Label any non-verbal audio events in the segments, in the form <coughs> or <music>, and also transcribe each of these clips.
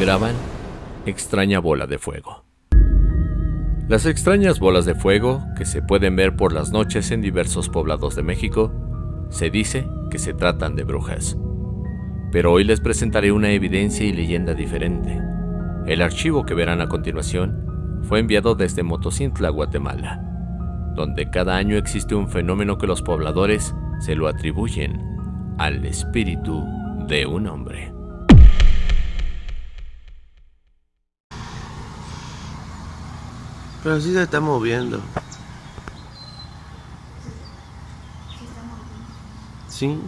Graban extraña bola de fuego. Las extrañas bolas de fuego, que se pueden ver por las noches en diversos poblados de México, se dice que se tratan de brujas. Pero hoy les presentaré una evidencia y leyenda diferente. El archivo que verán a continuación fue enviado desde Motocintla, Guatemala, donde cada año existe un fenómeno que los pobladores se lo atribuyen al espíritu de un hombre. Pero sí se está moviendo. Sí.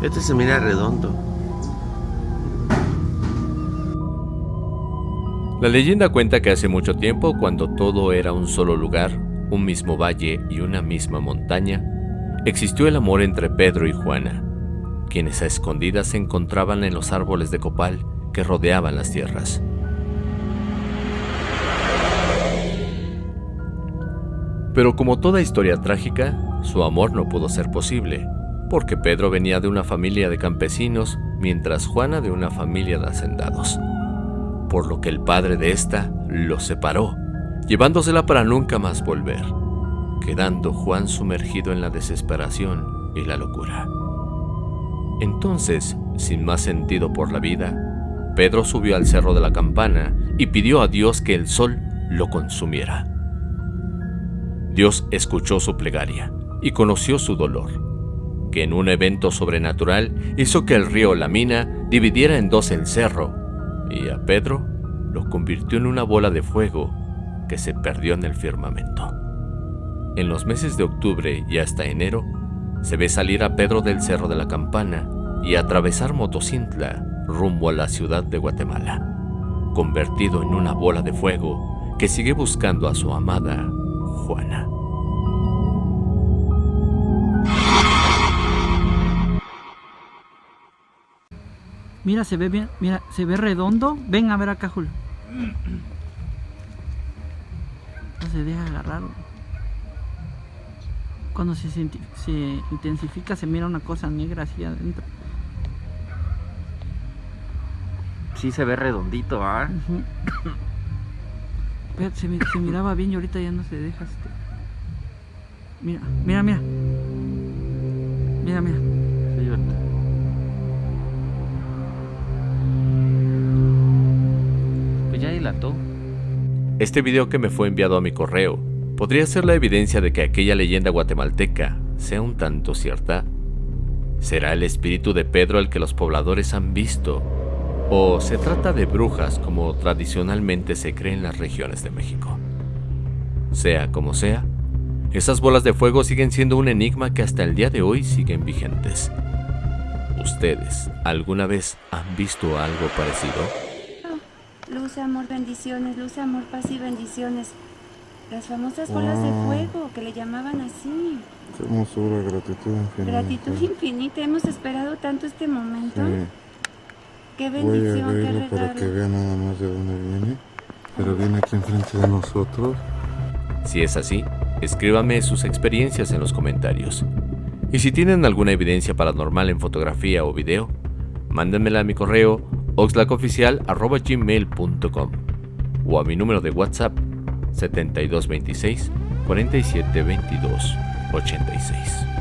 Este se mira redondo. La leyenda cuenta que hace mucho tiempo, cuando todo era un solo lugar, un mismo valle y una misma montaña, existió el amor entre Pedro y Juana, quienes a escondidas se encontraban en los árboles de copal que rodeaban las tierras. Pero como toda historia trágica, su amor no pudo ser posible, porque Pedro venía de una familia de campesinos, mientras Juana de una familia de hacendados por lo que el padre de ésta lo separó, llevándosela para nunca más volver, quedando Juan sumergido en la desesperación y la locura. Entonces, sin más sentido por la vida, Pedro subió al cerro de la campana y pidió a Dios que el sol lo consumiera. Dios escuchó su plegaria y conoció su dolor, que en un evento sobrenatural hizo que el río La Mina dividiera en dos el cerro y a Pedro lo convirtió en una bola de fuego que se perdió en el firmamento. En los meses de octubre y hasta enero, se ve salir a Pedro del Cerro de la Campana y atravesar Motocintla rumbo a la ciudad de Guatemala, convertido en una bola de fuego que sigue buscando a su amada Juana. Mira, se ve bien, mira, se ve redondo. Ven a ver acá, Julio. No se deja agarrar. Cuando se, se intensifica se mira una cosa negra así adentro. Sí se ve redondito, ¿ah? <coughs> se, miraba bien y ahorita ya no se deja este. Mira, mira, mira. Mira, mira. Este video que me fue enviado a mi correo podría ser la evidencia de que aquella leyenda guatemalteca sea un tanto cierta. ¿Será el espíritu de Pedro el que los pobladores han visto? ¿O se trata de brujas como tradicionalmente se cree en las regiones de México? Sea como sea, esas bolas de fuego siguen siendo un enigma que hasta el día de hoy siguen vigentes. ¿Ustedes alguna vez han visto algo parecido? Luz, amor, bendiciones, luz, amor, paz y bendiciones. Las famosas bolas de fuego, que le llamaban así. Qué hermosura, gratitud infinita. Gratitud infinita, hemos esperado tanto este momento. Sí. Qué bendición, Voy a qué para que vean nada más de dónde viene. Pero viene aquí enfrente de nosotros. Si es así, escríbame sus experiencias en los comentarios. Y si tienen alguna evidencia paranormal en fotografía o video, mándenmela a mi correo oxlacoficial.gmail.com o a mi número de WhatsApp 7226 4722 86.